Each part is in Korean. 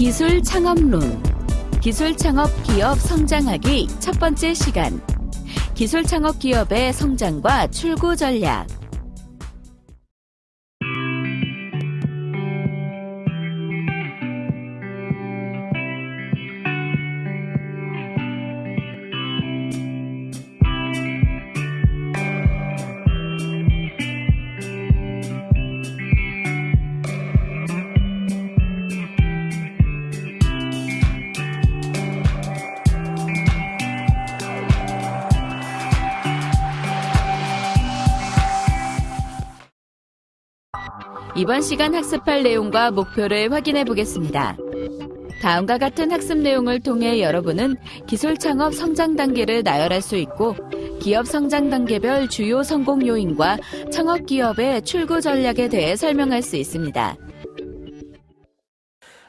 기술 창업론. 기술 창업 기업 성장하기 첫 번째 시간. 기술 창업 기업의 성장과 출구 전략. 이번 시간 학습할 내용과 목표를 확인해 보겠습니다. 다음과 같은 학습 내용을 통해 여러분은 기술 창업 성장 단계를 나열할 수 있고 기업 성장 단계별 주요 성공 요인과 창업 기업의 출구 전략에 대해 설명할 수 있습니다.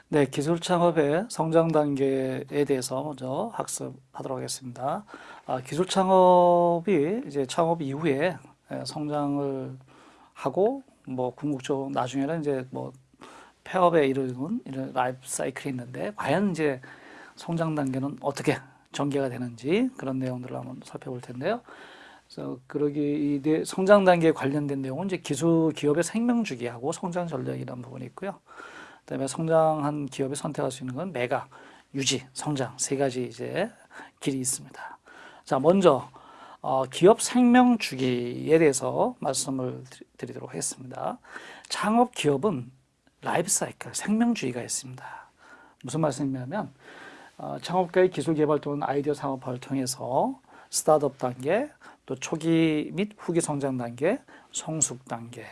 네, 기술 창업의 성장 단계에 대해서 먼저 학습하도록 하겠습니다. 아, 기술 창업이 이제 창업 이후에 예, 성장을 하고 뭐 궁극적으로 나중에는 이제 뭐 폐업에 이르는 이런 라이프 사이클이 있는데 과연 이제 성장 단계는 어떻게 전개가 되는지 그런 내용들을 한번 살펴볼 텐데요. 그래서 그러기 이 성장 단계에 관련된 내용은 이제 기술 기업의 생명 주기하고 성장 전략이라는 부분이 있고요. 그다음에 성장한 기업이 선택할 수 있는 건 매각, 유지, 성장 세 가지 이제 길이 있습니다. 자, 먼저 어, 기업 생명 주기에 대해서 말씀을 드리도록 하겠습니다. 창업 기업은 life cycle, 생명주기가 있습니다. 무슨 말씀이냐면 어, 창업가의 기술 개발 또는 아이디어 사업화를 통해서 스타트업 단계, 또 초기 및 후기 성장 단계, 성숙 단계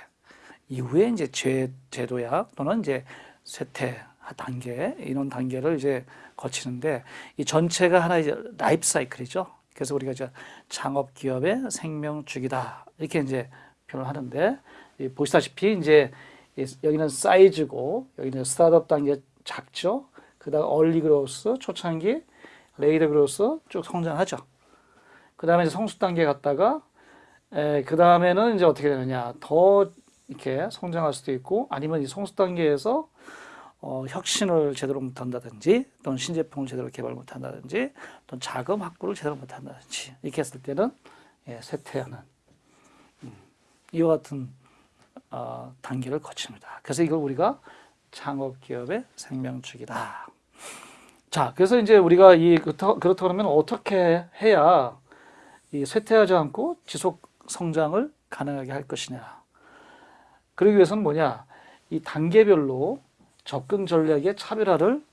이후에 이제 재, 재도약 또는 이제 쇠퇴 단계 이런 단계를 이제 거치는데 이 전체가 하나의 life cycle이죠. 그래서 우리가 이제 창업 기업의 생명 주기다 이렇게 이제 표현을 하는데 보시다시피 이제 여기는 사이즈고 여기는 스타트업 단계 작죠. 그다음 early growth 초창기 later growth 쭉 성장하죠. 그 다음에 이제 성숙 단계 갔다가 그 다음에는 이제 어떻게 되느냐 더 이렇게 성장할 수도 있고 아니면 이 성숙 단계에서 어, 혁신을 제대로 못한다든지 또는 신제품을 제대로 개발 못한다든지 또는 자금 확보를 제대로 못한다든지 이렇게 했을 때는 예, 쇠퇴하는 음, 이와 같은 어, 단계를 거칩니다. 그래서 이걸 우리가 창업기업의 생명축이다. 자, 그래서 이제 우리가 이 그렇다, 그렇다 그러면 어떻게 해야 이 쇠퇴하지 않고 지속 성장을 가능하게 할 것이냐. 그러기 위해서는 뭐냐? 이 단계별로 접근 전략의 차별화를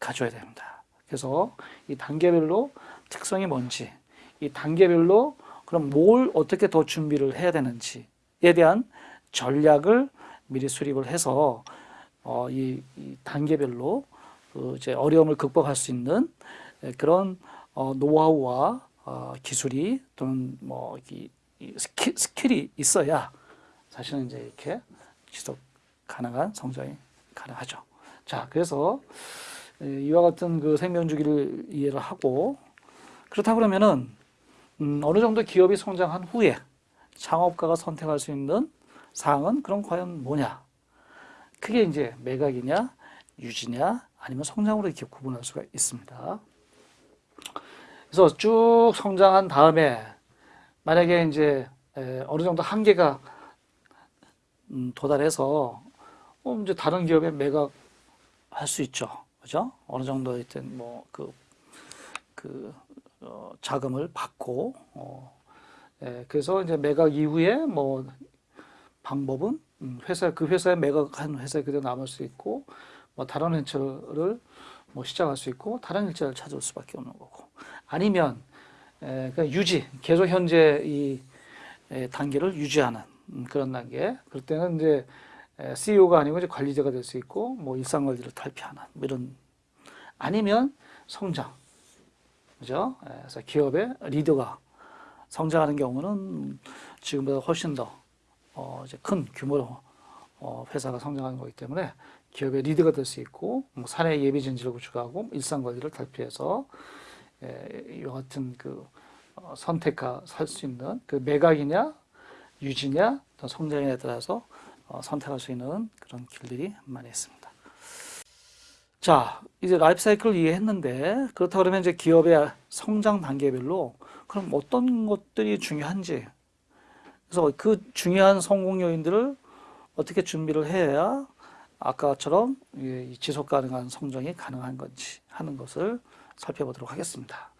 가져야 됩니다. 그래서 이 단계별로 특성이 뭔지, 이 단계별로 그럼 뭘 어떻게 더 준비를 해야 되는지에 대한 전략을 미리 수립을 해서 어, 이, 이 단계별로 그 이제 어려움을 극복할 수 있는 그런 어, 노하우와 어, 기술이 또는 뭐 이, 이 skill, skill이 있어야 사실은 이제 이렇게 지속 가능한 성장이 가능하죠. 자, 그래서 이와 같은 그 생명주기를 이해를 하고 그렇다 그러면은 음, 어느 정도 기업이 성장한 후에 창업가가 선택할 수 있는 사항은 그럼 과연 뭐냐? 그게 이제 매각이냐, 유지냐, 아니면 성장으로 이렇게 구분할 수가 있습니다. 그래서 쭉 성장한 다음에 만약에 이제 어느 정도 한계가 음, 도달해서 어, 이제 다른 기업에 매각 할 수 있죠. 그죠? 어느 정도 있든 뭐 그, 그, 어, 자금을 받고, 어, 예, 그래서 이제 매각 이후에 뭐 방법은 음, 회사, 그 회사에 매각한 회사에 그대로 남을 수 있고, 뭐 다른 회차를 뭐 시작할 수 있고, 다른 일자를 찾을 수밖에 없는 거고. 아니면, 에, 그냥 유지, 계속 현재 이 에, 단계를 유지하는 음, 그런 단계. 그럴 때는 이제 CEO가 아니고 이제 관리자가 될 수 있고 뭐 일상 관리를 탈피하는 뭐 이런 아니면 성장 그죠? 그래서 기업의 리더가 성장하는 경우는 지금보다 훨씬 더 어, 이제 큰 규모로 어, 회사가 성장하는 거기 때문에 기업의 리더가 될 수 있고 뭐 사내 예비 진지를 구축하고 일상 관리를 탈피해서 에, 이와 같은 그 어, 선택할 수 있는 그 매각이냐 유지냐 또 성장에 따라서 어, 선택할 수 있는 그런 길들이 많이 있습니다. 자, 이제 라이프 사이클을 이해했는데 그렇다 그러면 이제 기업의 성장 단계별로 그럼 어떤 것들이 중요한지 그래서 그 중요한 성공 요인들을 어떻게 준비를 해야 아까처럼 이 지속 가능한 성장이 가능한 건지 하는 것을 살펴보도록 하겠습니다.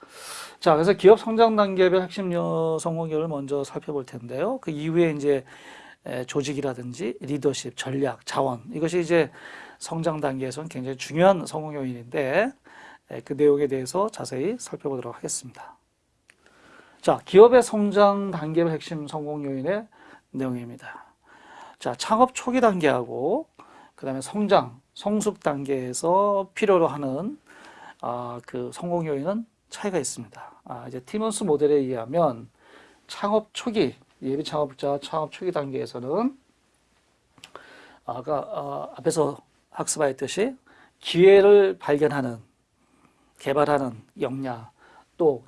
자, 그래서 기업 성장 단계별 핵심 요- 성공 요인을 먼저 살펴볼 텐데요. 그 이후에 이제 에, 조직이라든지 리더십, 전략, 자원 이것이 이제 성장 단계에서는 굉장히 중요한 성공 요인인데 에, 그 내용에 대해서 자세히 살펴보도록 하겠습니다. 자, 기업의 성장 단계별 핵심 성공 요인의 내용입니다. 자, 창업 초기 단계하고 그 다음에 성장, 성숙 단계에서 필요로 하는 아, 그 성공 요인은 차이가 있습니다. 아, 이제 티먼스 모델에 의하면 창업 초기 예비 창업자 창업 초기 단계에서는 아까 아, 앞에서 학습하였듯이 기회를 발견하는 개발하는 역량 또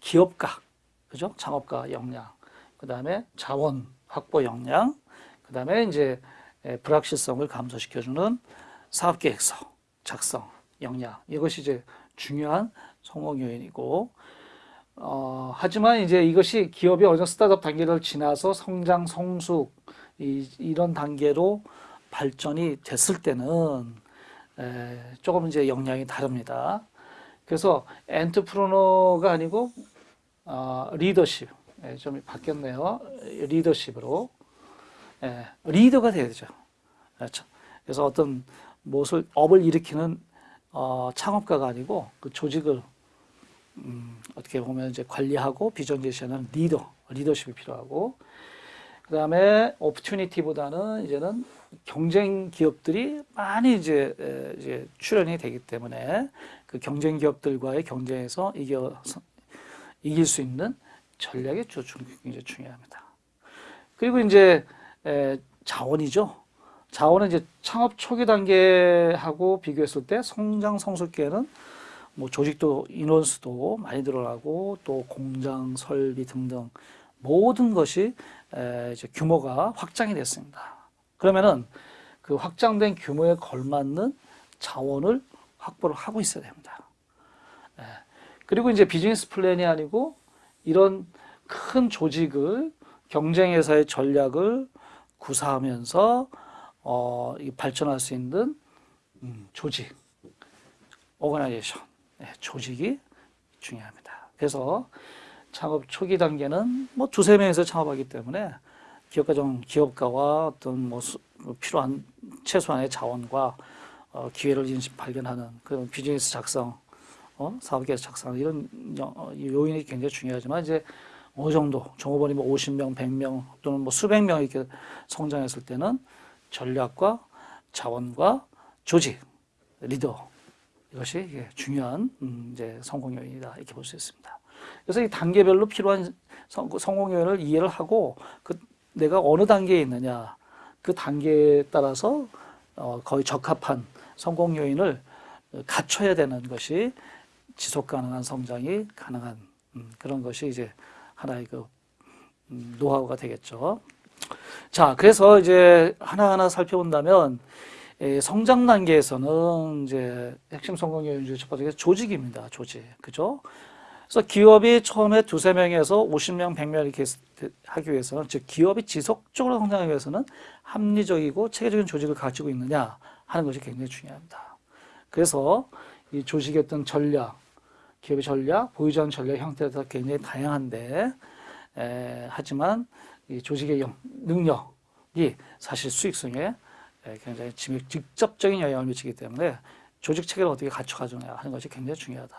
기업가 그죠? 창업가 역량 그 다음에 자원 확보 역량 그 다음에 이제 에, 불확실성을 감소시켜주는 사업 계획서 작성 역량. 이것이 이제 중요한 성공 요인이고 어, 하지만 이제 이것이 기업이 어느 스타트업 단계를 지나서 성장 성숙 이, 이런 단계로 발전이 됐을 때는 에, 조금 이제 역량이 다릅니다. 그래서 엔트프로너가 아니고 어, 리더십 예, 좀 바뀌었네요. 리더십으로 예, 리더가 돼야 되죠. 그렇죠. 그래서 어떤 무엇을 업을 일으키는 어, 창업가가 아니고 그 조직을 음, 어떻게 보면 이제 관리하고 비전 제시하는 리더, 리더십이 필요하고 그 다음에 오퍼튜니티보다는 이제는 경쟁 기업들이 많이 이제, 에, 이제 출연이 되기 때문에 그 경쟁 기업들과의 경쟁에서 이겨 이길 수 있는 주- 주- 굉장히 중요합니다. 그리고 이제 에, 자원이죠. 자원은 이제 창업 초기 단계하고 비교했을 때 성장 성숙기에는 뭐 조직도 인원수도 많이 늘어나고 또 공장 설비 등등 모든 것이 에, 이제 규모가 확장이 됐습니다. 그러면은 그 확장된 규모에 걸맞는 자원을 확보를 하고 있어야 됩니다. 예. 그리고 이제 비즈니스 플랜이 아니고 이런 큰 조직을 경쟁회사의 전략을 구사하면서 어, 이 발전할 수 있는 음, 조직, 오거나이제이션, 네, 조직이 중요합니다. 그래서 창업 초기 단계는 뭐 두세 명에서 창업하기 때문에 기업가 좀 기업가와 어떤 뭐 수- 뭐 필요한 최소한의 자원과 어, 기회를 인식 발견하는 그런 비즈니스 작성, 어, 사업 계획 작성 이런 요- 어, 이 요인이 굉장히 중요하지만 이제 어느 정도 종업원이 뭐 50명, 100명 또는 뭐 수백 명 이렇게 성장했을 때는 전략과 자원과 조직, 리더 이것이 중요한 음, 이제 성공 요인이다 이렇게 볼 수 있습니다. 그래서 이 단계별로 필요한 성, 성공 요인을 이해를 하고 그 내가 어느 단계에 있느냐 그 단계에 따라서 어, 거의 적합한 성공 요인을 갖춰야 되는 것이 지속 가능한 성장이 가능한 음, 그런 것이 이제 하나의 그 음, 노하우가 되겠죠. 자, 그래서 이제 하나하나 살펴본다면 에, 성장 단계에서는 이제 핵심 성공 요인 중첫 번째가 조직입니다. 조직. 그죠? 그래서 기업이 처음에 두세 명에서 50명, 100명 이렇게 하기 위해서는 즉 기업이 지속적으로 성장하기 위해서는 합리적이고 체계적인 조직을 가지고 있느냐 하는 것이 굉장히 중요합니다. 그래서 이 조직의 어떤 전략, 기업의 전략, 보유자원 전략 형태가 굉장히 다양한데 에, 하지만 이 조직의 영- 능력이 사실 수익성에 에, 굉장히 직- 직접적인 영향을 미치기 때문에 조직 체계를 어떻게 갖춰가느냐 하는 것이 굉장히 중요하다.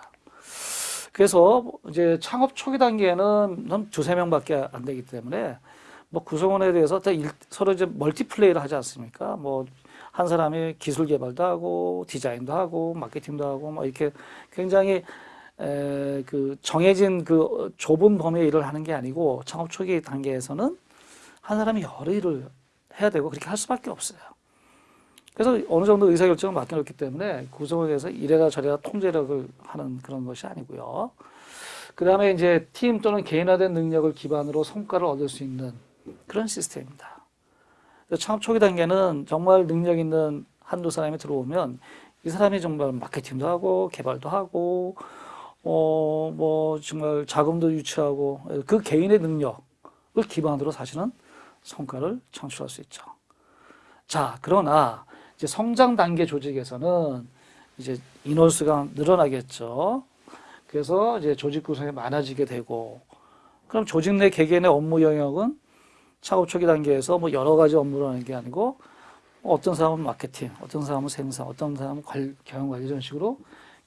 그래서 이제 창업 초기 단계에는 한 두세 명밖에 안 되기 때문에 뭐 구성원에 대해서 다 일- 서로 이제 멀티플레이를 하지 않습니까? 뭐 한 사람이 기술 개발도 하고 디자인도 하고 마케팅도 하고 뭐 이렇게 굉장히 에, 그 정해진 그 좁은 범위의 일을 하는 게 아니고 창업 초기 단계에서는 한 사람이 여러 일을 해야 되고 그렇게 할 수밖에 없어요. 그래서 어느 정도 의사결정을 맡겨놓기 때문에 구성원에 대해서 이래라 저래라 통제력을 하는 그런 것이 아니고요. 그 다음에 이제 팀 또는 개인화된 능력을 기반으로 성과를 얻을 수 있는 그런 시스템입니다. 창업 초기 단계는 정말 능력 있는 한두 사람이 들어오면 이 사람이 정말 마케팅도 하고 개발도 하고 어 뭐 정말 자금도 유치하고 그 개인의 능력을 기반으로 사실은 성과를 창출할 수 있죠. 자, 그러나 이제 성장 단계 조직에서는 이제 인원수가 늘어나겠죠. 그래서 이제 조직 구성이 많아지게 되고 그럼 조직 내 개개인의 업무 영역은 창업 초기 단계에서 뭐 여러 가지 업무를 하는 게 아니고 어떤 사람은 마케팅, 어떤 사람은 생산, 어떤 사람은 관, 경영 관리 이런 식으로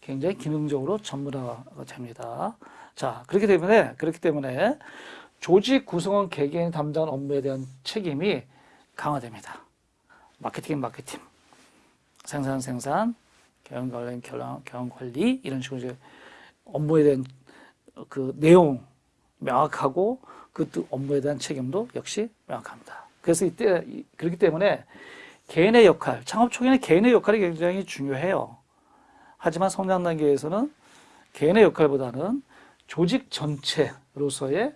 굉장히 기능적으로 전문화가 됩니다. 자, 그렇기 때문에 그렇기 때문에 조직 구성원 개개인 담당 업무에 대한 책임이 강화됩니다. 마케팅 마케팅, 생산 생산, 경영 관리 경영, 경영 관리 이런 식으로 이제 업무에 대한 그 내용 명확하고 그또 업무에 대한 책임도 역시 명확합니다. 그래서 이때 이- 그렇기 때문에 개인의 역할, 창업 초기에는 개인의 역할이 굉장히 중요해요. 하지만 성장 단계에서는 개인의 역할보다는 조직 전체로서의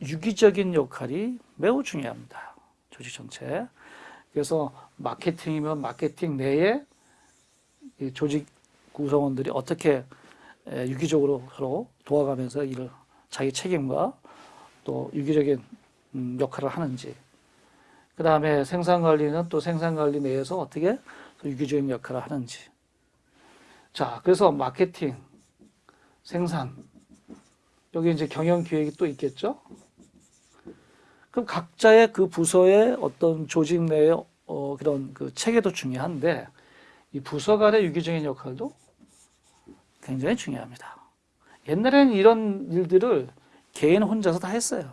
유기적인 역할이 매우 중요합니다. 조직 전체. 그래서 마케팅이면 마케팅 내에 이 조직 구성원들이 어떻게 에, 유기적으로 서로 도와가면서 일을 자기 책임과 또 유기적인 음, 역할을 하는지. 그 다음에 생산 관리는 또 생산 관리 내에서 어떻게 또 유기적인 역할을 하는지. 자, 그래서 마케팅, 생산, 여기 이제 경영 기획이 또 있겠죠? 그럼 각자의 그 부서의 어떤 조직 내의 어, 그런 그 체계도 중요한데 이 부서 간의 유기적인 역할도 굉장히 중요합니다. 옛날에는 이런 일들을 개인 혼자서 다 했어요.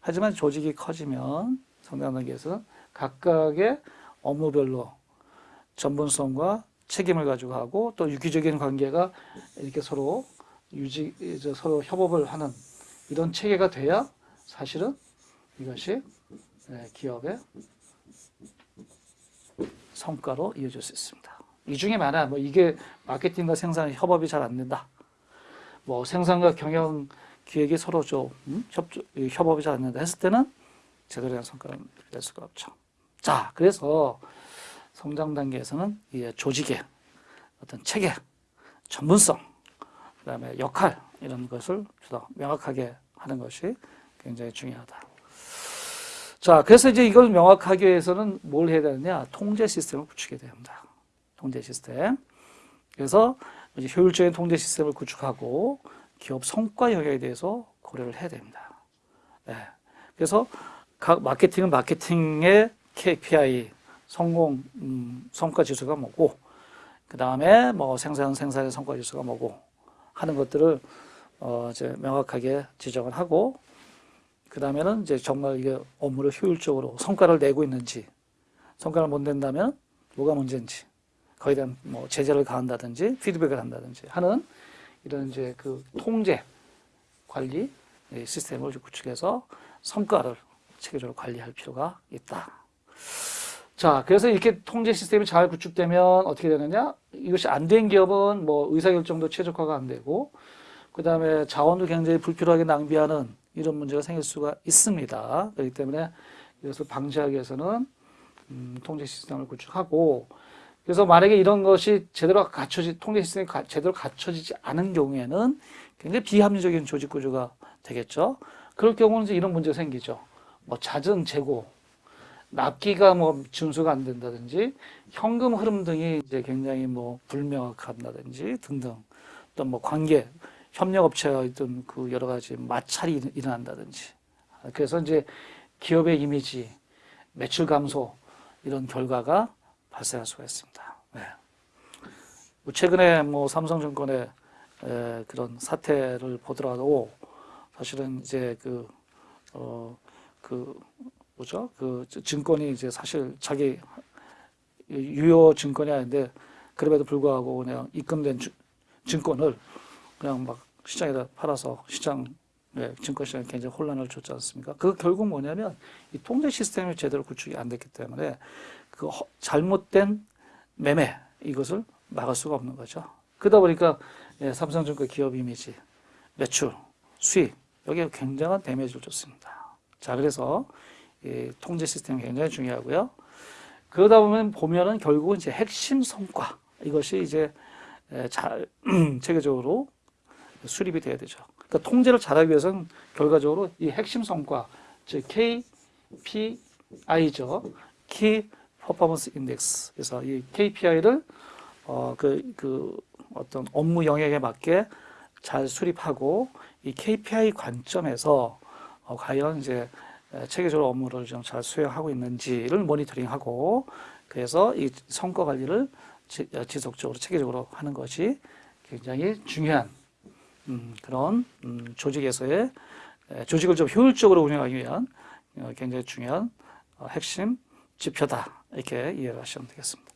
하지만 조직이 커지면 성장 단계에서는 각각의 업무별로 전문성과 책임을 가지고 하고 또 유기적인 관계가 이렇게 서로 유지 서로 협업을 하는 이런 체계가 돼야 사실은 이것이 네, 기업의 성과로 이어질 수 있습니다. 이 중에 많아 뭐 이게 마케팅과 생산 협업이 잘 안 된다. 뭐 생산과 경영 기획이 서로 좀 음? 협, 협업이 잘 안 된다 했을 때는 제대로 된 성과를 낼 수가 없죠. 자, 그래서 성장 단계에서는 이 조직의 어떤 체계, 전문성, 그 다음에 역할 이런 것을 더 명확하게 하는 것이 굉장히 중요하다. 자, 그래서 이제 이걸 명확하게 위해서는 뭘 해야 되느냐? 통제 시스템을 구축해야 됩니다. 통제 시스템. 그래서 이제 효율적인 통제 시스템을 구축하고 기업 성과 영역에 대해서 고려를 해야 됩니다. 네. 그래서 각 마케팅은 마케팅의 KPI, 성공 음, 성과 지수가 뭐고, 그 다음에 뭐 생산 생산의 성과 지수가 뭐고 하는 것들을 어 이제 명확하게 지정을 하고, 그 다음에는 이제 정말 이게 업무를 효율적으로 성과를 내고 있는지, 성과를 못 낸다면 뭐가 문제인지, 거기에 대한 뭐 제재를 가한다든지 피드백을 한다든지 하는 이런 이제 그 통제 관리 시스템을 구축해서 성과를 체계적으로 관리할 필요가 있다. 자, 그래서 이렇게 통제 시스템이 잘 구축되면 어떻게 되느냐? 이것이 안 된 기업은 뭐 의사결정도 최적화가 안 되고, 그 다음에 자원도 굉장히 불필요하게 낭비하는 이런 문제가 생길 수가 있습니다. 그렇기 때문에 이것을 방지하기 위해서는 음, 통제 시스템을 구축하고, 그래서 만약에 이런 것이 제대로 갖춰지, 통제 시스템이 가, 제대로 갖춰지지 않은 경우에는 굉장히 비합리적인 조직 구조가 되겠죠. 그럴 경우는 이제 이런 문제가 생기죠. 뭐 잦은 재고, 납기가 뭐 준수가 안 된다든지, 현금 흐름 등이 이제 굉장히 뭐 불명확한다든지 등등, 또 뭐 관계, 협력업체와 있던 그 여러 가지 마찰이 일어난다든지. 그래서 이제 기업의 이미지, 매출 감소, 이런 결과가 발생할 수가 있습니다. 네. 뭐 최근에 뭐 삼성증권의 에, 그런 사태를 보더라도 사실은 이제 그, 어, 그, 뭐죠? 그 증권이 이제 사실 자기 유효 증권이 아닌데 그럼에도 불구하고 그냥 입금된 주, 증권을 그냥 막 시장에다 팔아서 시장 네, 증권시장에 굉장히 혼란을 줬지 않습니까? 그 결국 뭐냐면 이 통제 시스템이 제대로 구축이 안 됐기 때문에 그 허- 잘못된 매매 이것을 막을 수가 없는 거죠. 그러다 보니까 예, 삼성증권 기업 이미지, 매출, 수익 여기에 굉장한 데미지를 줬습니다. 자 그래서 이 통제 시스템이 굉장히 중요하고요. 그러다 보면 보면은 결국은 이제 핵심 성과 이것이 이제 에, 잘 체계적으로 수립이 돼야 되죠. 그러니까 통제를 잘하기 위해서는 결과적으로 이 핵심 성과, 즉 KPI죠. Key Performance Index. 그래서 이 KPI를 어, 그, 그 어떤 업무 영역에 맞게 잘 수립하고 이 KPI 관점에서 어, 과연 이제 에, 체계적으로 업무를 좀 잘 수행하고 있는지를 모니터링하고 그래서 이 성과 관리를 지, 어, 지속적으로 체계적으로 하는 것이 굉장히 중요한 음, 그런 음, 조직에서의 에, 조직을 좀 효율적으로 운영하기 위한 어, 굉장히 중요한 어, 핵심 지표다 이렇게 이해를 하시면 되겠습니다.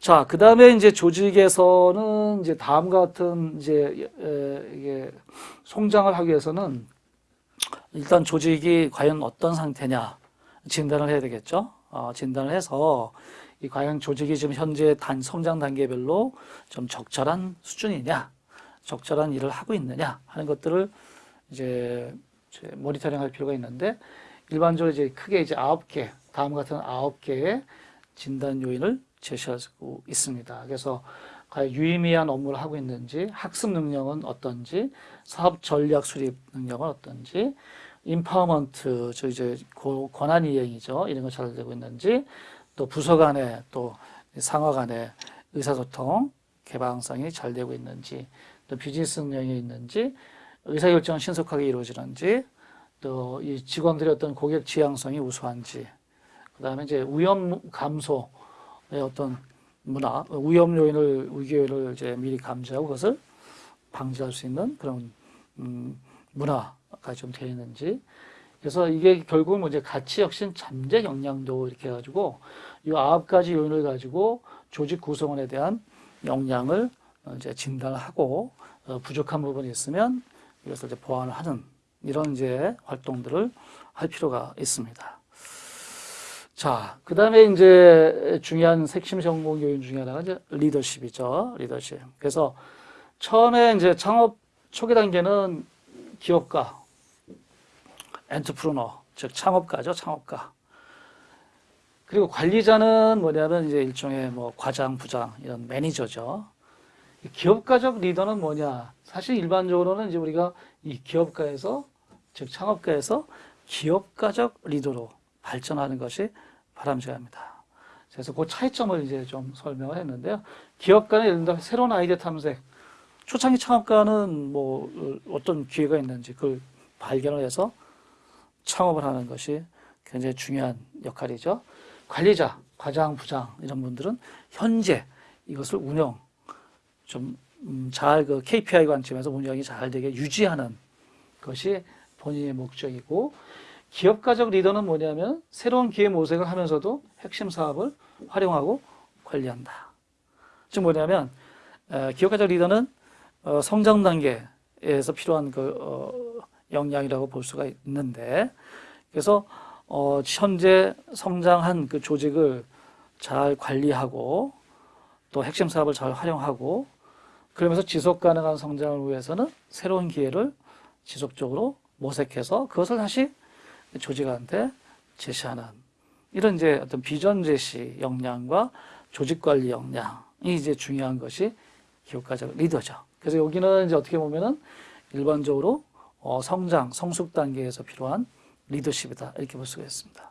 자, 그 다음에 이제 조직에서는 이제 다음과 같은 이제 에, 이게 성장을 하기 위해서는 일단 조직이 과연 어떤 상태냐 진단을 해야 되겠죠. 어, 진단을 해서 이 과연 조직이 지금 현재 단 성장 단계별로 좀 적절한 수준이냐, 적절한 일을 하고 있느냐 하는 것들을 이제 이제 모니터링 할 필요가 있는데 일반적으로 이제 크게 이제 아홉 개 다음과 같은 아홉 개의 진단 요인을 제시하고 있습니다. 그래서 과연 유의미한 업무를 하고 있는지, 학습 능력은 어떤지, 사업 전략 수립 능력은 어떤지, empowerment, 저 이제 고- 권한 이행이죠. 이런 거 잘 되고 있는지, 또 부서 간의 또 상하 간의 의사소통, 개방성이 잘 되고 있는지, 또 비즈니스 능력이 있는지, 의사결정은 신속하게 이루어지는지, 또 이 직원들의 어떤 고객 지향성이 우수한지, 그 다음에 이제 위험 감소의 어떤 문화, 위험 요인을, 위기 요인을 이제 미리 감지하고 그것을 방지할 수 있는 그런, 음, 문화가 좀 되어 있는지. 그래서 이게 결국은 뭐 이제 가치 혁신 잠재 역량도 이렇게 해가지고 이 아홉 가지 요인을 가지고 조직 구성원에 대한 역량을 어, 이제 진단을 하고 어, 부족한 부분이 있으면 이것을 이제 보완을 하는 이런 이제 활동들을 할 필요가 있습니다. 자, 그 다음에 이제 중요한 핵심 전공 요인 중에 하나가 이제 리더십이죠. 리더십. 그래서 처음에 이제 창업 초기 단계는 기업가, 엔터프루너, 즉 창업가죠. 창업가. 그리고 관리자는 뭐냐면 이제 일종의 뭐 과장, 부장 이런 매니저죠. 이 기업가적 리더는 뭐냐? 사실 일반적으로는 이제 우리가 이 기업가에서 즉 창업가에서 기업가적 리더로 발전하는 것이 바람직합니다. 그래서 그 차이점을 이제 좀 설명을 했는데요. 기업가는 예를 들어 새로운 아이디어 탐색, 초창기 창업가는 뭐 어떤 기회가 있는지 그걸 발견을 해서 창업을 하는 것이 굉장히 중요한 역할이죠. 관리자, 과장, 부장 이런 분들은 현재 이것을 운영 좀잘 그 KPI 관점에서 운영이 잘 되게 유지하는 것이 본인의 목적이고 기업가적 리더는 뭐냐면 새로운 기회 모색을 하면서도 핵심 사업을 활용하고 관리한다. 즉 뭐냐면 에, 기업가적 리더는 어, 성장 단계에서 필요한 그 어, 역량이라고 볼 수가 있는데 그래서 어, 현재 성장한 그 조직을 잘 관리하고 또 핵심 사업을 잘 활용하고 그러면서 지속 가능한 성장을 위해서는 새로운 기회를 지속적으로 모색해서 그것을 다시 조직한테 제시하는 이런 이제 어떤 비전 제시 역량과 조직 관리 역량이 이제 중요한 것이 기업가적 리더죠. 그래서 여기는 이제 어떻게 보면은 일반적으로 어, 성장, 성숙 단계에서 필요한 리더십이다 이렇게 볼 수가 있습니다.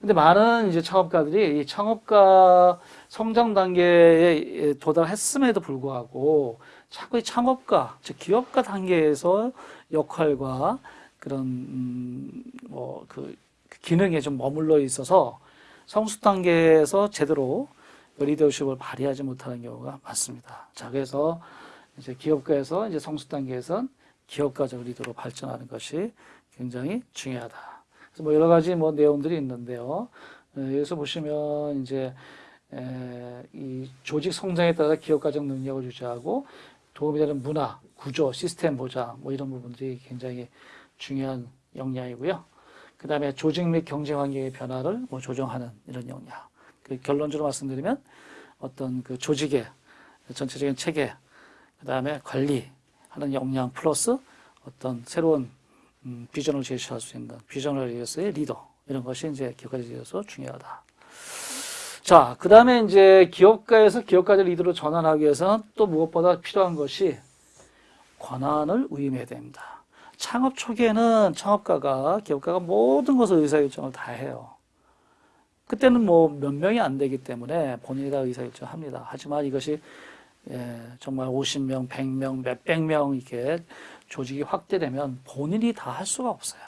근데 많은 이제 창업가들이 이 창업가 성장 단계에 도달했음에도 불구하고 자꾸 이 창업가, 즉 기업가 단계에서 역할과 그런 음, 뭐그 기능에 좀 머물러 있어서 성숙 단계에서 제대로 그 리더십을 발휘하지 못하는 경우가 많습니다. 자, 그래서 이제 기업가에서 이제 성숙 단계에선 기업가적 리더로 발전하는 것이 굉장히 중요하다. 뭐 여러 가지 뭐 내용들이 있는데요. 에, 여기서 보시면 이제 에, 이 조직 성장에 따라 기업가적 능력을 유지하고 도움이 되는 문화, 구조, 시스템 보장 뭐 이런 부분들이 굉장히 중요한 역량이고요. 그 다음에 조직 및 경쟁 환경의 변화를 뭐 조정하는 이런 역량. 그 결론적으로 말씀드리면 어떤 그 조직의 전체적인 체계, 그 다음에 관리하는 역량 플러스 어떤 새로운 음, 비전을 제시할 수 있는 비전을 위해서의 리더 이런 것이 이제 기업가에 있어서 중요하다. 자, 그 다음에 이제 기업가에서 기업가들 리더로 전환하기 위해서는 또 무엇보다 필요한 것이 권한을 위임해야 됩니다. 창업 초기에는 창업가가, 기업가가 모든 것을 의사결정을 다 해요. 그때는 뭐 몇 명이 안 되기 때문에 본인이 다 의사결정을 합니다. 하지만 이것이 예, 정말 50명, 100명, 몇백 명 이렇게 조직이 확대되면 본인이 다 할 수가 없어요.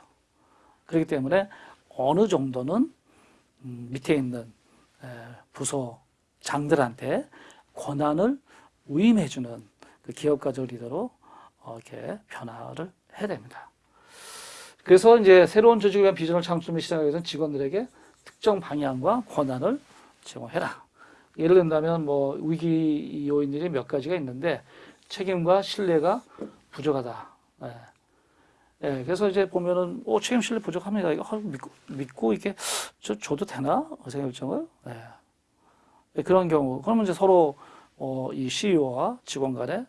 그렇기 때문에 어느 정도는 음, 밑에 있는 에, 부서 장들한테 권한을 위임해주는 그 기업가적 리더로 어, 이렇게 변화를 해야 됩니다. 그래서 이제 새로운 조직을 위한 비전을 창출하기 시작하기 위해서는 직원들에게 특정 방향과 권한을 제공해라. 예를 든다면 뭐 위기 요인들이 몇 가지가 있는데 책임과 신뢰가 부족하다. 예. 예, 그래서 이제 보면은 오 책임 신뢰 부족합니다. 이거 아, 믿고, 믿고 이게 저 줘도 되나 결정을 예. 예, 그런 경우 그러면 이제 서로 어, 이 CEO와 직원 간의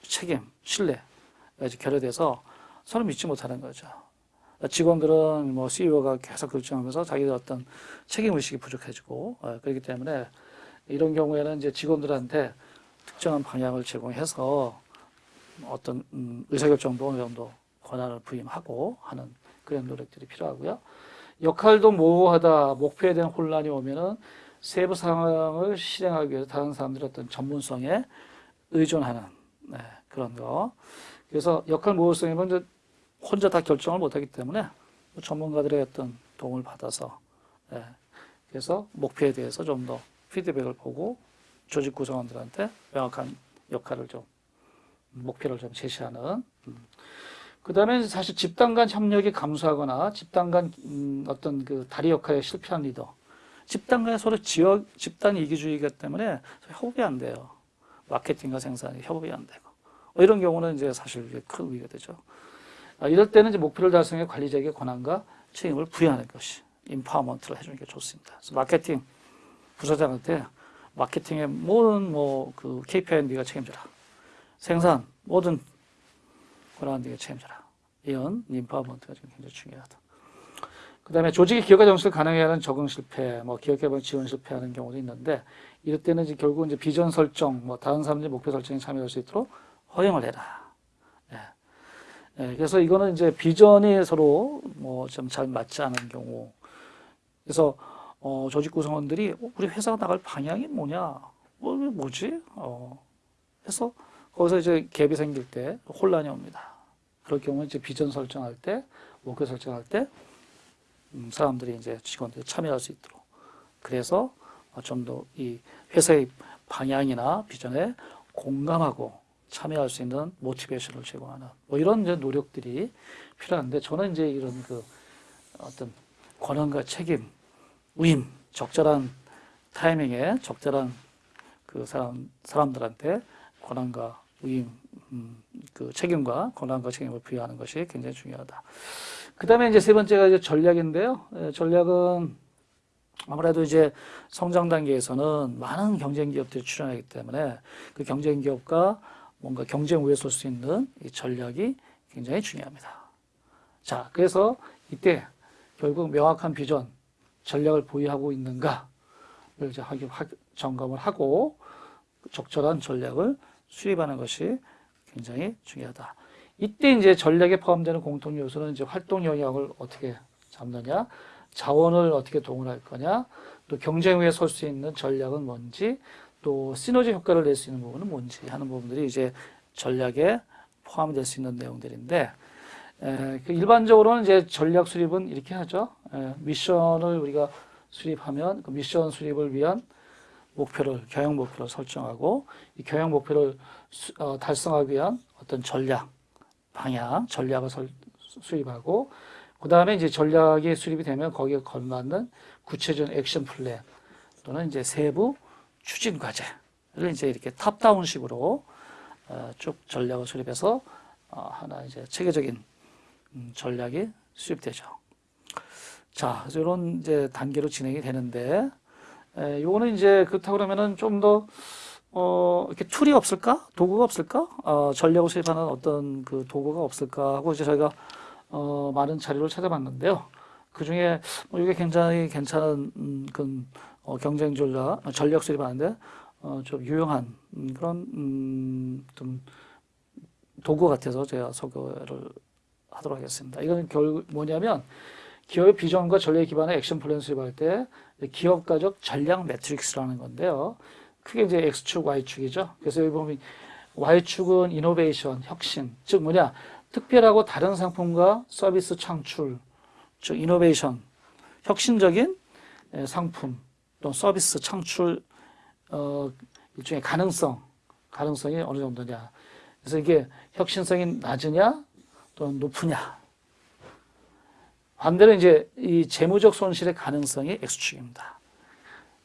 책임 신뢰가 이제 결여돼서 서로 믿지 못하는 거죠. 직원들은 뭐 CEO가 계속 결정하면서 자기들 어떤 책임 의식이 부족해지고 어, 그렇기 때문에 이런 경우에는 이제 직원들한테 특정한 방향을 제공해서 어떤 음, 의사결정도 어느 정도 권한을 부임하고 하는 그런 노력들이 필요하고요. 역할도 모호하다, 목표에 대한 혼란이 오면은 세부 상황을 실행하기 위해서 다른 사람들의 어떤 전문성에 의존하는 네, 그런 거. 그래서 역할 모호성이면 이제 혼자 다 결정을 못하기 때문에 전문가들의 어떤 도움을 받아서 네, 그래서 목표에 대해서 좀 더 피드백을 보고 조직 구성원들한테 명확한 역할을 좀 목표를 좀 제시하는. 음. 그 다음에 사실 집단 간 협력이 감소하거나 집단 간 음, 어떤 그 다리 역할에 실패한 리더. 집단 간에 서로 지역 집단 이기주의이기 때문에 협업이 안 돼요. 마케팅과 생산이 협업이 안 되고. 뭐 이런 경우는 이제 사실 큰 위기가 되죠. 아, 이럴 때는 이제 목표를 달성해 관리자에게 권한과 책임을 부여하는 것이 empowerment를 해주는 게 좋습니다. 그래서 마케팅 부서장한테 마케팅의 모든 뭐 그 KPI 네가 책임져라. 생산 모든 네가 책임져라. 이런 empowerment가 지금 굉장히 중요하다. 그 다음에 조직의 기업가 정신을 가능하게 하는 적응 실패, 뭐 기업 개발 지원 실패하는 경우도 있는데 이럴 때는 이제 결국 이제 비전 설정, 뭐 다른 사람들이 목표 설정에 참여할 수 있도록 허용을 해라. 예. 예, 그래서 이거는 이제 비전이 서로 뭐 좀 잘 맞지 않은 경우. 그래서 어, 조직 구성원들이 어, 우리 회사가 나갈 방향이 뭐냐? 뭐, 뭐지? 어, 해서 거기서 이제 갭이 생길 때 혼란이 옵니다. 그럴 경우에 이제 비전 설정할 때, 목표 설정할 때, 음, 사람들이 이제 직원들이 참여할 수 있도록. 그래서 어, 좀더 이 회사의 방향이나 비전에 공감하고 참여할 수 있는 모티베이션을 제공하는 뭐 이런 이제 노력들이 필요한데 저는 이제 이런 그 어떤 권한과 책임 위임, 적절한 타이밍에 적절한 그 사람 사람들한테 권한과 위임, 음, 그 책임과 권한과 책임을 부여하는 것이 굉장히 중요하다. 그 다음에 이제 세 번째가 이제 전략인데요. 예, 전략은 아무래도 이제 성장 단계에서는 많은 경쟁 기업들이 출연하기 때문에 그 경쟁 기업과 뭔가 경쟁 우위에 설 수 있는 이 전략이 굉장히 중요합니다. 자, 그래서 이때 결국 명확한 비전, 전략을 보유하고 있는가를 이제 확인, 확, 점검을 하고 적절한 전략을 수립하는 것이 굉장히 중요하다. 이때 이제 전략에 포함되는 공통 요소는 이제 활동 영역을 어떻게 잡느냐, 자원을 어떻게 동원할 거냐, 또 경쟁 위에 설 수 있는 전략은 뭔지, 또 시너지 효과를 낼 수 있는 부분은 뭔지 하는 부분들이 이제 전략에 포함될 수 있는 내용들인데, 에, 그 일반적으로는 이제 전략 수립은 이렇게 하죠. 에, 미션을 우리가 수립하면 그 미션 수립을 위한 목표를 경영 목표를 설정하고 이 경영 목표를 수, 어, 달성하기 위한 어떤 전략 방향 전략을 설, 수립하고 그 다음에 이제 전략이 수립이 되면 거기에 걸맞는 구체적인 액션 플랜 또는 이제 세부 추진 과제를 이제 이렇게 탑다운식으로 어, 쭉 전략을 수립해서 어, 하나 이제 체계적인 음, 전략이 수립되죠. 자, 이런 이제 단계로 진행이 되는데, 에, 요거는 이제 그렇다고 그러면은 좀 더, 어, 이렇게 tool이 없을까? 도구가 없을까? 어, 전략을 수립하는 어떤 그 도구가 없을까? 하고 이제 저희가, 어, 많은 자료를 찾아봤는데요. 그 중에, 뭐 이게 굉장히 괜찮은, 음, 그, 어, 경쟁 전략, 어, 전략 수립하는데 어, 좀 유용한 음, 그런 음, 좀 도구 같아서 제가 소개를 하도록 하겠습니다. 이건 결국 뭐냐면 기업의 비전과 전략 기반의 action plan 수립할 때 기업가적 전략 매트릭스라는 건데요. 크게 이제 X축, Y축이죠. 그래서 여기 보면 Y축은 이노베이션, 혁신, 즉 뭐냐 특별하고 다른 상품과 서비스 창출, 즉 이노베이션, 혁신적인 에, 상품 또 서비스 창출 어, 일종의 가능성, 가능성이 어느 정도냐. 그래서 이게 혁신성이 낮으냐 또는 높으냐. 반대로 이제 이 재무적 손실의 가능성이 X축입니다.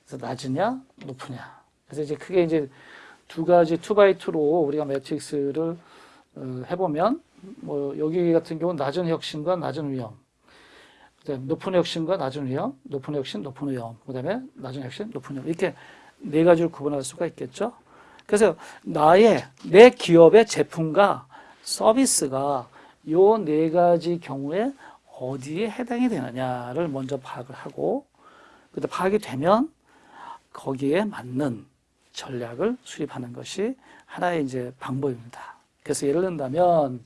그래서 낮으냐 높으냐. 그래서 이제 크게 이제 두 가지 two by two로 우리가 매트릭스를 어, 해보면 뭐 여기 같은 경우는 낮은 혁신과 낮은 위험, 높은 혁신과 낮은 위험, 높은 혁신, 높은 위험, 그 다음에 낮은 혁신, 높은 위험 이렇게 네 가지로 구분할 수가 있겠죠. 그래서 나의 내 기업의 제품과 서비스가 요 네 가지 경우에 어디에 해당이 되느냐를 먼저 파악을 하고 그때 파악이 되면 거기에 맞는 전략을 수립하는 것이 하나의 이제 방법입니다. 그래서 예를 든다면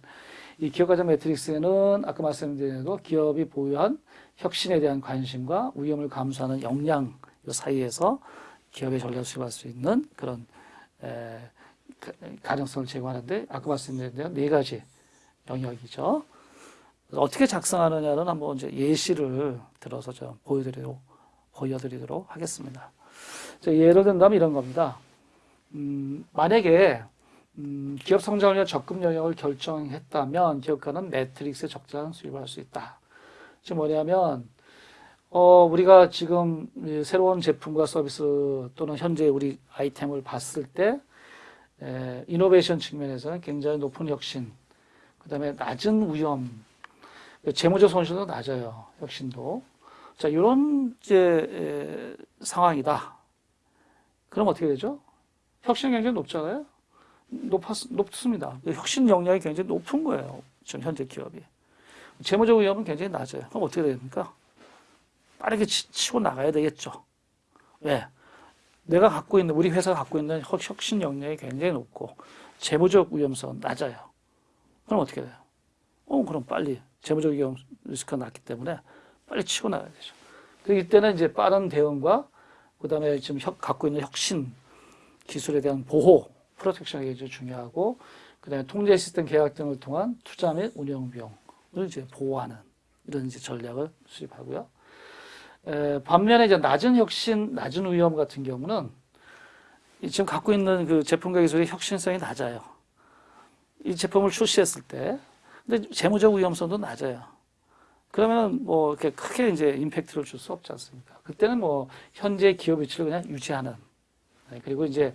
이 기업가정 매트릭스에는 아까 말씀드린 대로 기업이 보유한 혁신에 대한 관심과 위험을 감수하는 역량 이 사이에서 기업의 전략을 수립할 수 있는 그런 에, 가- 가능성을 제공하는데 아까 말씀드린 대로 네 가지 영역이죠. 어떻게 작성하느냐는 한번 이제 예시를 들어서 좀 보여드리도록, 보여드리도록 하겠습니다. 자, 예를 든다면 이런 겁니다. 음, 만약에 음, 기업 위한 적금 영역을 결정했다면 기업가는 매트릭스 적절한 수입을 할 수 있다. 지금 뭐냐면 어, 우리가 지금 이 새로운 제품과 서비스 또는 현재 우리 아이템을 봤을 때 에, 이노베이션 측면에서는 굉장히 높은 혁신, 그 다음에 낮은 위험, 재무적 손실도 낮아요. 혁신도. 자, 이런 이제 에, 상황이다. 그럼 어떻게 되죠? 혁신 굉장히 높잖아요. 높았, 높습니다. 혁신 역량이 굉장히 높은 거예요. 지금 현재 기업이. 재무적 위험은 굉장히 낮아요. 그럼 어떻게 됩니까? 빠르게 치, 치고 나가야 되겠죠. 왜? 내가 갖고 있는, 우리 회사가 갖고 있는 혁- 혁신 역량이 굉장히 높고, 재무적 위험성은 낮아요. 그럼 어떻게 돼요? 어, 그럼 빨리 재무적 위험 리스크가 낮기 때문에 빨리 치고 나가야 되죠. 그 이때는 이제 빠른 대응과 그 다음에 지금 혁, 갖고 있는 혁신 기술에 대한 보호, 프로텍션이 굉장히 중요하고 그 다음에 통제 시스템 계약 등을 통한 투자 및 운영 비용을 이제 보호하는 이런 이제 전략을 수립하고요. 에, 반면에 이제 낮은 혁신, 낮은 위험 같은 경우는 이 지금 갖고 있는 그 제품과 기술의 혁신성이 낮아요. 이 제품을 출시했을 때, 근데 재무적 위험성도 낮아요. 그러면 뭐 이렇게 크게 이제 임팩트를 줄 수 없지 않습니까? 그때는 뭐 현재 기업 위치를 그냥 유지하는 네, 그리고 이제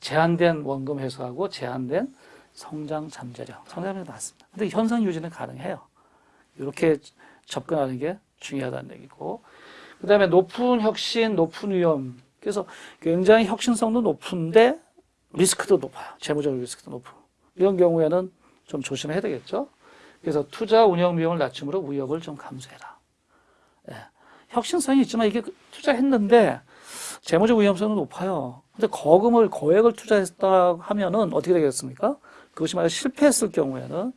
제한된 원금 회수하고 제한된 성장 잠재력, 성장률이 낮습니다. 근데 현상 유지는 가능해요. 이렇게 접근하는 게 중요하다는 얘기고, 그 다음에 높은 혁신, 높은 위험. 그래서 굉장히 혁신성도 높은데 리스크도 높아요. 재무적 리스크도 높고. 이런 경우에는 좀 조심해야 되겠죠. 그래서 투자 운영 비용을 낮춤으로 위협을 좀 감수해라. 예. 혁신성이 있지만 이게 투자했는데 재무적 위험성은 높아요. 근데 거금을 거액을 투자했다 하면은 어떻게 되겠습니까? 그것이 만약 실패했을 경우에는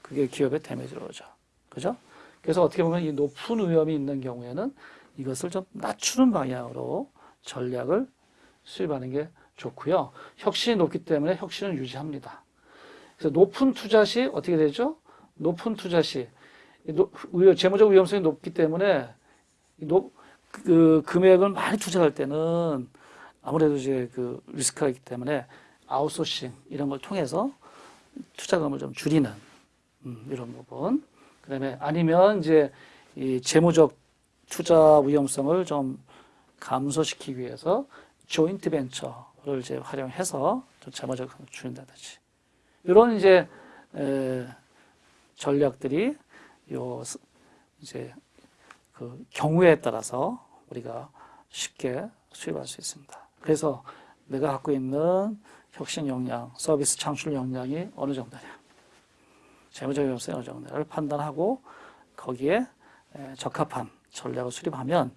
그게 기업의 데미지로 오죠. 그죠? 그래서 어떻게 보면 이 높은 위험이 있는 경우에는 이것을 좀 낮추는 방향으로 전략을 수립하는 게 좋고요. 혁신이 높기 때문에 혁신을 유지합니다. 그래서 높은 투자 시 어떻게 되죠? 높은 투자 시 재무적 위험성이 높기 때문에 이 높- 그 금액을 많이 투자할 때는 아무래도 이제 그 리스크가 있기 때문에 아웃소싱 이런 걸 통해서 투자금을 좀 줄이는 음, 이런 부분. 그다음에 아니면 이제 이 재무적 투자 위험성을 좀 감소시키기 위해서 조인트 벤처를 이제 활용해서 좀 재무적 줄인다든지 이런 이제 에, 전략들이 요 스- 이제 그 경우에 따라서 우리가 쉽게 수입할 수 있습니다. 그래서 내가 갖고 있는 혁신 역량, 서비스 창출 역량이 어느 정도냐, 재무적 위험성이 어느 정도냐를 판단하고 거기에 에, 적합한 전략을 수립하면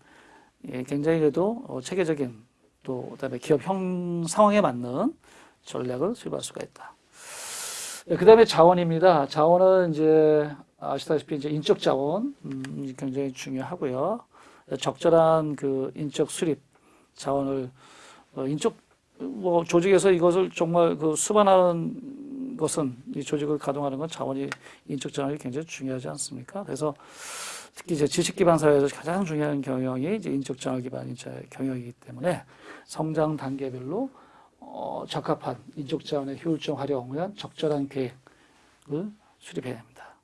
예, 굉장히 그래도 어, 체계적인 또 그다음에 기업 형 상황에 맞는 전략을 수립할 수가 있다. 예, 그다음에 자원입니다. 자원은 이제 아시다시피 이제 인적 자원 음, 굉장히 중요하고요. 적절한 그 인적 수립 자원을 어, 인적 뭐 조직에서 이것을 정말 그 수반하는 것은 이 조직을 가동하는 건 자원이 인적 자원이 굉장히 중요하지 않습니까? 그래서 특히 이제 지식 기반 사회에서 가장 중요한 경영이 이제 인적 자원 기반 인재 경영이기 때문에 성장 단계별로 어, 적합한 인적 자원의 효율적 활용을 위한 적절한 계획을 수립해야 됩니다.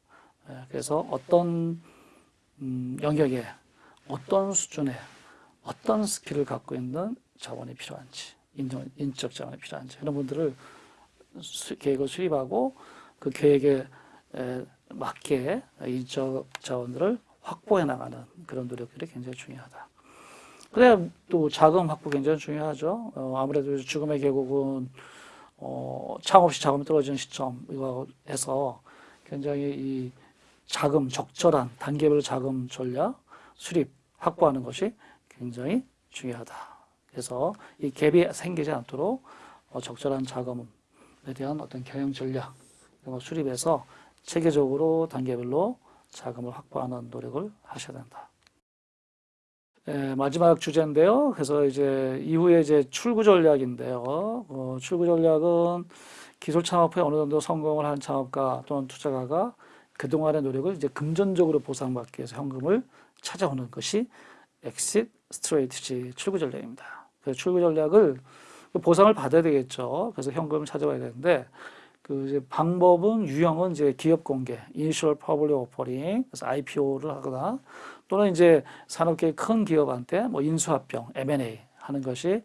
예, 그래서 어떤 음, 영역에 어떤 수준의 어떤 skill을 갖고 있는 자원이 필요한지 인적 자원이 필요한지 이런 부분들을 수, 계획을 수립하고 그 계획에 에, 맞게 인적 자원들을 확보해 나가는 그런 노력들이 굉장히 중요하다. 그래야 또 자금 확보 굉장히 중요하죠. 어, 아무래도 죽음의 계곡은 어, 창없이 자금이 떨어지는 시점 이거 해서 굉장히 이 자금 적절한 단계별 자금 전략 수립 확보하는 것이 굉장히 중요하다. 그래서 이 갭이 생기지 않도록 어, 적절한 자금에 대한 어떤 경영 전략 이런 걸 수립해서 체계적으로 단계별로 자금을 확보하는 노력을 하셔야 된다. 예, 마지막 주제인데요. 그래서 이제 이후에 이제 출구 전략인데요. 어, 출구 전략은 기술 창업에 어느 정도 성공을 한 창업가 또는 투자가가 그동안의 노력을 이제 금전적으로 보상받기 위해서 현금을 찾아오는 것이 엑싯 스트레이트지 출구 전략입니다. 그래서 출구 전략을 보상을 받아야 되겠죠. 그래서 현금을 찾아와야 되는데 그 이제 방법은 유형은 이제 기업 공개, Initial Public Offering, 그래서 IPO를 하거나 또는 이제 산업계의 큰 기업한테 뭐 인수합병, M&A 하는 것이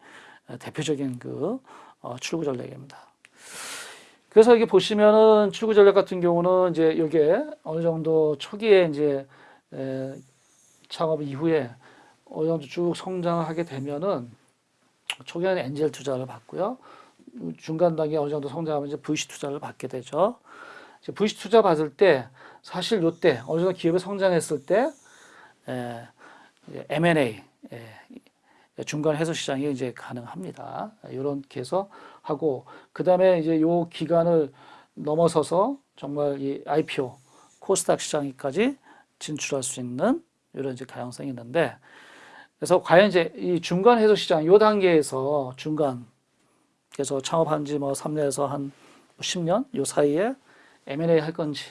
대표적인 그 어, 출구 전략입니다. 그래서 이게 보시면은 출구 전략 같은 경우는 이제 이게 어느 정도 초기에 이제 에, 창업 이후에 어느 정도 쭉 성장하게 되면은 초기에는 엔젤 투자를 받고요. 중간 단계 어느 정도 성장하면 이제 VC 투자를 받게 되죠. 이제 VC 투자 받을 때 사실 요때 어느 정도 기업이 성장했을 때 에, M&A 에, 중간 해소 시장이 이제 가능합니다. 이렇게 해서 하고 그 다음에 이제 요 기간을 넘어서서 정말 이 IPO 코스닥 시장까지 진출할 수 있는 이런 이제 가능성이 있는데 그래서 과연 이제 이 중간 해소 시장 요 단계에서 중간 그래서 창업한 지 뭐 3년에서 한 10년 요 사이에 M&A 할 건지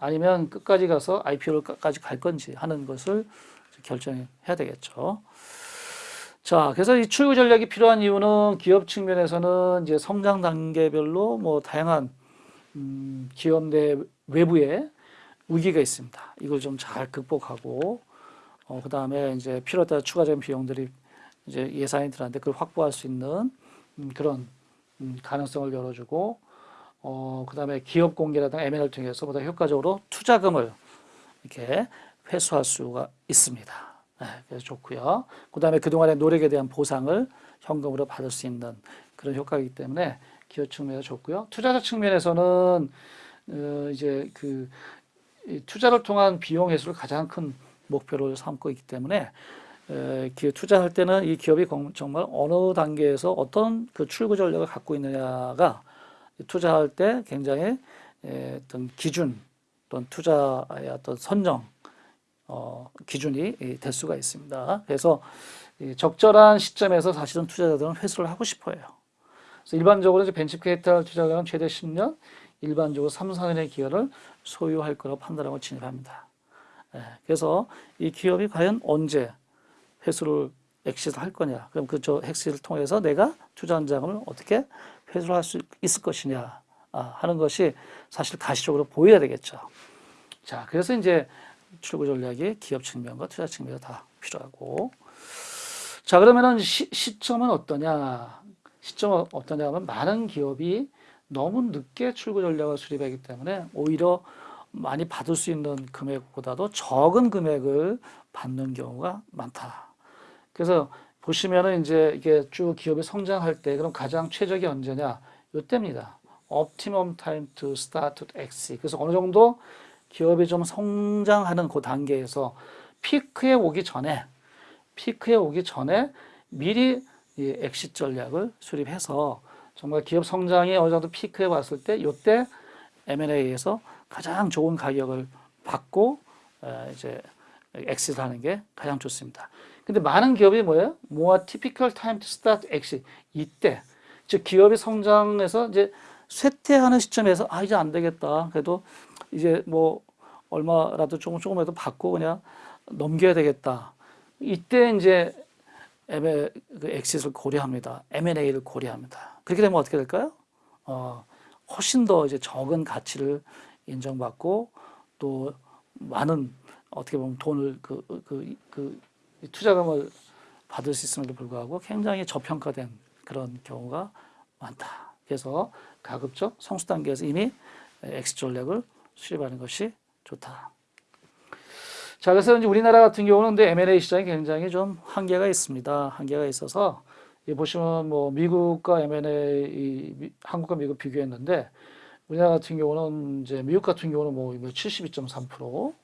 아니면 끝까지 가서 IPO를까지 갈 건지 하는 것을 결정해야 되겠죠. 자, 그래서 이 출구 전략이 필요한 이유는 기업 측면에서는 이제 성장 단계별로 뭐 다양한 음, 기업 내 외부에 위기가 있습니다. 이걸 좀 잘 극복하고 어, 그 다음에 이제 필요에 따라 추가적인 비용들이 이제 들어는데 그걸 확보할 수 있는 음, 그런 음, 가능성을 열어주고 어, 그 다음에 기업 공개라든가 M&A를 통해서 보다 효과적으로 투자금을 이렇게 회수할 수가 있습니다. 네, 그래서 좋고요. 그 다음에 그동안의 노력에 대한 보상을 현금으로 받을 수 있는 그런 효과이기 때문에 기업 측면에서 좋고요. 투자자 측면에서는 어, 이제 그 투자를 통한 비용 회수를 가장 큰 목표로 삼고 있기 때문에 투자할 때는 이 기업이 정말 어느 단계에서 어떤 그 출구 전략을 갖고 있느냐가 투자할 때 굉장히 어떤 기준 또는 투자의 어떤 선정 어, 기준이 될 수가 있습니다. 그래서 적절한 시점에서 사실은 투자자들은 회수를 하고 싶어요. 그래서 일반적으로 이제 벤처 캐피탈 투자자는 최대 10년, 일반적으로 3, 4년의 기간을 소유할 거라고 판단하고 진입합니다. 그래서 이 기업이 과연 언제 회수를 엑시를 할 거냐. 그럼 그 저 엑시를 통해서 내가 투자한 자금을 어떻게 회수를 할 수 있을 것이냐 아, 하는 것이 사실 가시적으로 보여야 되겠죠. 자, 그래서 이제 출구 전략이 기업 측면과 투자 측면이 다 필요하고. 자, 그러면은 시, 시점은 어떠냐? 시점은 어떠냐 하면 많은 기업이 너무 늦게 출구 전략을 수립하기 때문에 오히려 많이 받을 수 있는 금액보다도 적은 금액을 받는 경우가 많다. 그래서 보시면은 이제 이게 쭉 기업이 성장할 때 그럼 가장 최적이 언제냐? 이때입니다. optimum time to start to exit. 그래서 어느 정도 기업이 좀 성장하는 그 단계에서 피크에 오기 전에 피크에 오기 전에 미리 이 exit 전략을 수립해서 정말 기업 성장이 어느 정도 피크에 왔을 때 이때 M&A에서 가장 좋은 가격을 받고 에, 이제 exit 하는 게 가장 좋습니다. 근데 많은 기업이 뭐예요? more typical time to start exit 이때 즉 기업이 성장해서 이제 쇠퇴하는 시점에서 아 이제 안 되겠다. 그래도 이제 뭐 얼마라도 조금 조금이라도 받고 그냥 넘겨야 되겠다. 이때 이제 M&A, 그 exit를 고려합니다. M&A를 고려합니다. 그렇게 되면 어떻게 될까요? 어, 훨씬 더 이제 적은 가치를 인정받고 또 많은 어떻게 보면 돈을 그, 그, 그 투자금을 받을 수 있음에도 불구하고 굉장히 저평가된 그런 경우가 많다. 그래서 가급적 성숙 단계에서 이미 엑시 전략을 수립하는 것이 좋다. 자, 그래서 이제 우리나라 같은 경우는 M&A 시장이 굉장히 좀 한계가 있습니다. 한계가 있어서 이 보시면 뭐 미국과 M&A 한국과 미국 비교했는데 우리나라 같은 경우는 이제 미국 같은 경우는 뭐 72.3%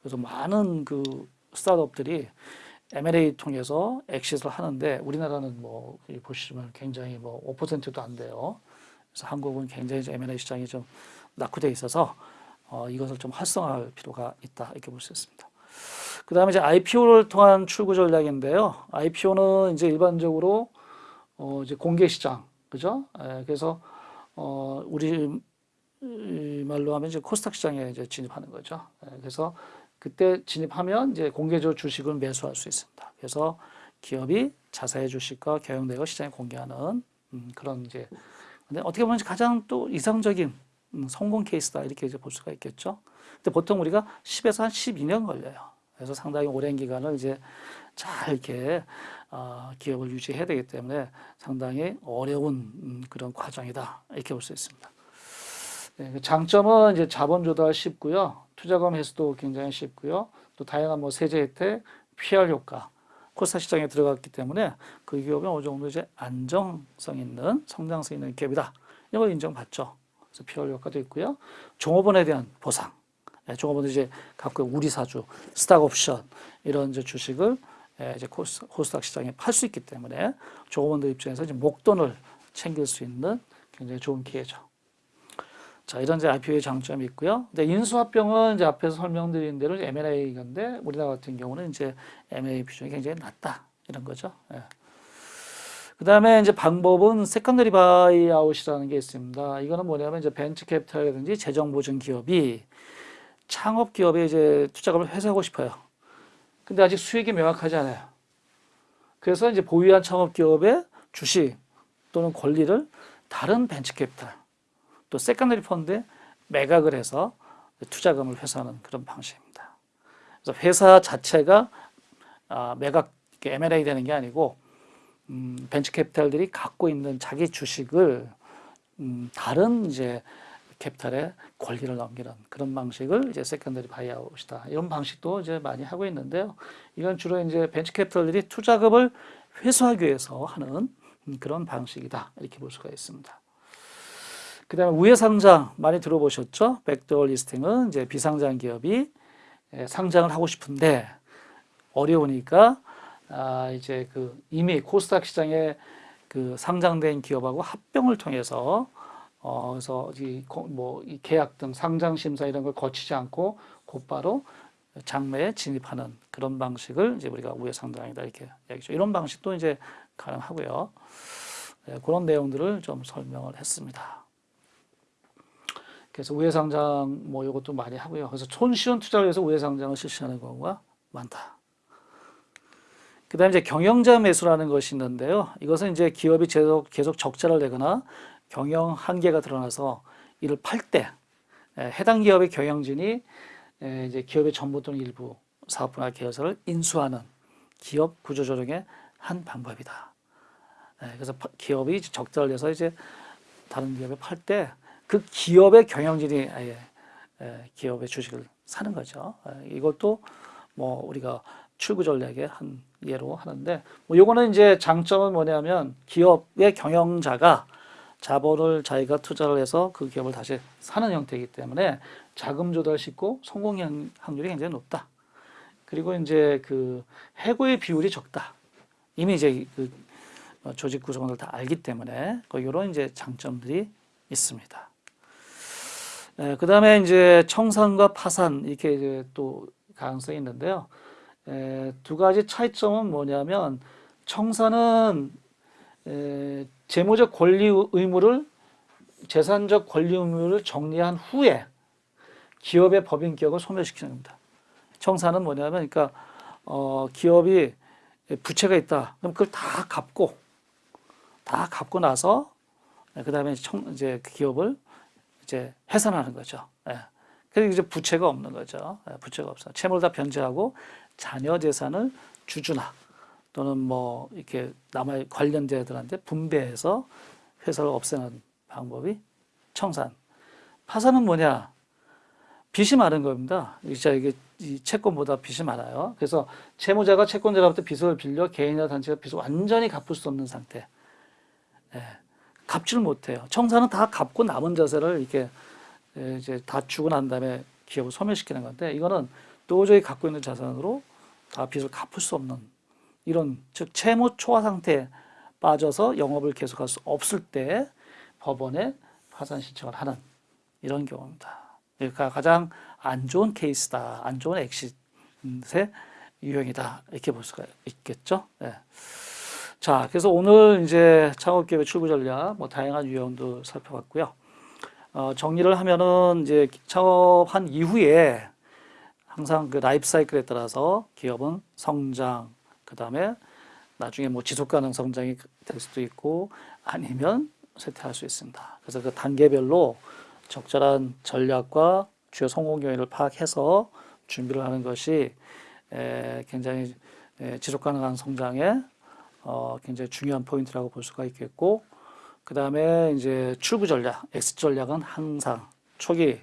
그래서 많은 그 스타트업들이 M&A 통해서 exit를 하는데 우리나라는 뭐 여기 보시면 굉장히 뭐 5%도 안 돼요. 그래서 한국은 굉장히 M&A 시장이 좀 낙후돼 있어서 어, 이것을 좀 활성화할 필요가 있다 이렇게 볼 수 있습니다. 그 다음에 이제 IPO를 통한 출구 전략인데요. IPO는 이제 일반적으로 어, 이제 공개 시장, 그죠? 예, 그래서 어, 우리 이 말로 하면 이제 코스닥 시장에 이제 진입하는 거죠. 예, 그래서 그때 진입하면 이제 공개적 주식을 매수할 수 있습니다. 그래서 기업이 자사의 주식과 경영대가 시장에 공개하는 음, 그런 이제 근데 어떻게 보면 가장 또 이상적인 음, 성공 케이스다 이렇게 이제 볼 수가 있겠죠. 근데 보통 우리가 10에서 한 12년 걸려요. 그래서 상당히 오랜 기간을 이제 잘 이렇게 어, 기업을 유지해야 되기 때문에 상당히 어려운 음, 그런 과정이다 이렇게 볼 수 있습니다. 네, 그 장점은 이제 자본 조달 쉽고요, 투자금 회수도 굉장히 쉽고요, 또 다양한 뭐 세제 혜택, PR 효과, 코스닥 시장에 들어갔기 때문에 그 기업이 어느 정도 이제 안정성 있는 성장성 있는 기업이다 이걸 인정받죠. 그래서 PR 효과도 있고요, 종업원에 대한 보상. 예, 종업원들이 이제 갖고 우리 사주, 스탁 옵션 이런 이제 주식을 예, 이제 코스, 코스닥 시장에 팔 수 있기 때문에 종업원들 입장에서 이제 목돈을 챙길 수 있는 굉장히 좋은 기회죠. 자, 이런 이제 IPO의 장점이 있고요. 근데 인수합병은 이제 앞에서 설명드린 대로 M&A 건데 우리나라 같은 경우는 이제 M&A 비중이 굉장히 낮다 이런 거죠. 예. 그 다음에 이제 방법은 secondary buyout이라는 게 있습니다. 이거는 뭐냐면 이제 벤처 캐피탈이라든지 재정 보증 기업이 창업 기업에 이제 투자금을 회수하고 싶어요. 근데 아직 수익이 명확하지 않아요. 그래서 이제 보유한 창업 기업의 주식 또는 권리를 다른 벤처 캐피탈 또 secondary 펀드에 매각을 해서 투자금을 회수하는 그런 방식입니다. 그래서 회사 자체가 아, 매각 M&A 되는 게 아니고 음, 벤처 캐피탈들이 갖고 있는 자기 주식을 음, 다른 이제 캐피탈에 권리를 넘기는 그런 방식을 이제 secondary buyout이다. 이런 방식도 이제 많이 하고 있는데요. 이건 주로 이제 벤처 캐피탈들이 투자금을 회수하기 위해서 하는 음, 그런 방식이다. 이렇게 볼 수가 있습니다. 그 다음에 우회 상장 많이 들어보셨죠? 백도어 리스팅은 이제 비상장 기업이 예, 상장을 하고 싶은데 어려우니까 아 이제 그 이미 코스닥 시장에 그 상장된 기업하고 합병을 통해서 어 그래서 이뭐 이 계약 등 상장 심사 이런 걸 거치지 않고 곧바로 장매에 진입하는 그런 방식을 이제 우리가 우회 상장이다 이렇게 얘기죠. 이런 방식도 이제 가능하고요. 네, 그런 내용들을 좀 설명을 했습니다. 그래서 우회상장 뭐 이것도 많이 하고요. 그래서 손쉬운 투자를 위해서 우회상장을 실시하는 경우가 많다. 그 다음에 이제 경영자 매수라는 것이 있는데요. 이것은 이제 기업이 계속 계속 적자를 내거나 경영 한계가 드러나서 이를 팔 때 해당 기업의 경영진이 에, 이제 기업의 전부 또는 일부 사업 분야 계열사를 인수하는 기업 구조 조정의 한 방법이다. 에, 그래서 파- 기업이 적자를 내서 이제 다른 기업에 팔 때 그 기업의 경영진이 아예 에, 기업의 주식을 사는 거죠. 에, 이것도 뭐 우리가 출구 전략의 한 예로 하는데 뭐 요거는 이제 장점은 뭐냐면 기업의 경영자가 자본을 자기가 투자를 해서 그 기업을 다시 사는 형태이기 때문에 자금 조달 쉽고 성공 확률이 굉장히 높다. 그리고 이제 그 해고의 비율이 적다. 이미 이제 그 어, 조직 구성원을 다 알기 때문에 그 이런 이제 장점들이 있습니다. 그 다음에 이제 청산과 파산 이렇게 이제 또 가능성이 있는데요. 에, 두 가지 차이점은 뭐냐면 청산은 에, 재무적 권리 의무를 재산적 권리 의무를 정리한 후에 기업의 법인 기억을 소멸시키는 겁니다. 청산은 뭐냐면 그러니까 어, 기업이 부채가 있다. 그럼 그걸 다 갚고 다 갚고 나서 그 다음에 청, 이제 그 기업을 이제 해산하는 거죠. 예. 그리고 이제 부채가 없는 거죠. 예, 부채가 없어. 채무를 다 변제하고 자녀 재산을 주주나 또는 뭐 이렇게 남아 관련자들한테 분배해서 회사를 없애는 방법이 청산. 파산은 뭐냐? 빚이 많은 겁니다. 진짜 이게 이 채권보다 빚이 많아요. 그래서 채무자가 채권자로부터 빚을 빌려 개인이나 단체가 빚을 완전히 갚을 수 없는 상태. 예, 갚지를 못해요. 청산은 다 갚고 남은 자세를 이렇게 예, 이제 다 주고 난 다음에 기업을 소멸시키는 건데 이거는 도저히 갖고 있는 자산으로 다 빚을 갚을 수 없는 이런 즉 채무 초과 상태에 빠져서 영업을 계속할 수 없을 때 법원에 파산 신청을 하는 이런 경우입니다. 그러니까 가장 안 좋은 케이스다, 안 좋은 엑싯의 유형이다 이렇게 볼 수가 있겠죠. 네. 자, 그래서 오늘 이제 창업기업의 출구 전략, 뭐 다양한 유형도 살펴봤고요. 어, 정리를 하면은 이제 창업한 이후에 항상 그 라이프 사이클에 따라서 기업은 성장, 그 다음에 나중에 뭐 지속 가능 성장이 될 수도 있고 아니면 쇠퇴할 수 있습니다. 그래서 그 단계별로 적절한 전략과 주요 성공 요인을 파악해서 준비를 하는 것이 에, 굉장히 에, 지속 가능한 성장에 어, 굉장히 중요한 포인트라고 볼 수가 있겠고 그 다음에 이제 출구 전략, 엑스 전략은 항상 초기,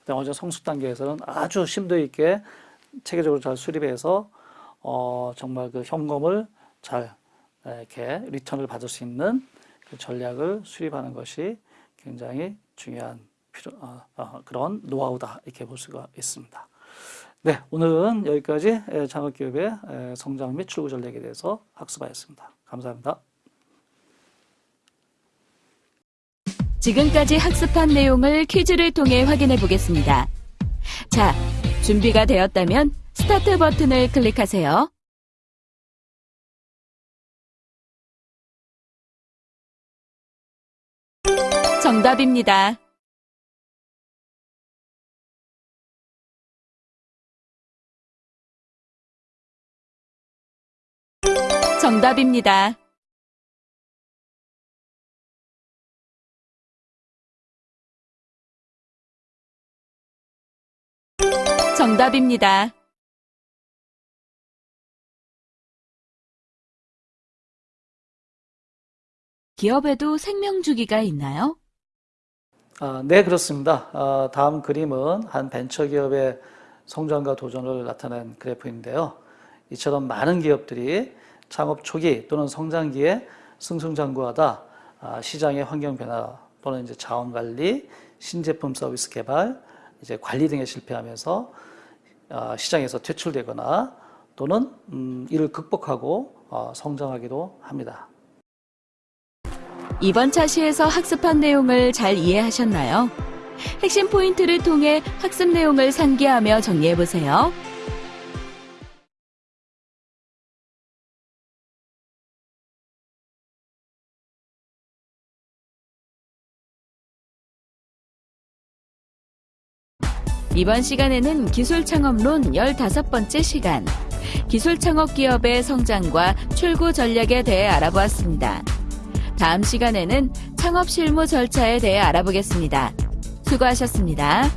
그다음 어제 성숙 단계에서는 아주 심도 있게 체계적으로 잘 수립해서 어, 정말 그 현금을 잘 이렇게 리턴을 받을 수 있는 그 전략을 수립하는 것이 굉장히 중요한 필요, 어, 어, 그런 노하우다 이렇게 볼 수가 있습니다. 네, 오늘은 여기까지 창업기업의 성장 및 출구 전략에 대해서 학습하였습니다. 감사합니다. 지금까지 학습한 내용을 퀴즈를 통해 확인해 보겠습니다. 자, 준비가 되었다면 스타트 버튼을 클릭하세요. 정답입니다. 정답입니다. 정답입니다. 기업에도 생명 주기가 있나요? 아, 네, 그렇습니다. 아, 다음 그림은 한 벤처기업의 성장과 도전을 나타낸 그래프인데요. 이처럼 많은 기업들이 창업 초기 또는 성장기에 승승장구하다 아, 시장의 환경 변화 또는 이제 자원 관리, 신제품 서비스 개발, 이제 관리 등에 실패하면서 아, 시장에서 퇴출되거나 또는 음, 이를 극복하고 어, 성장하기도 합니다. 이번 차시에서 학습한 내용을 잘 이해하셨나요? 핵심 포인트를 통해 학습 내용을 상기하며 정리해 보세요. 이번 시간에는 기술 창업론 15번째 시간, 기술 창업 기업의 성장과 출구 전략에 대해 알아보았습니다. 다음 시간에는 창업 실무 절차에 대해 알아보겠습니다. 수고하셨습니다.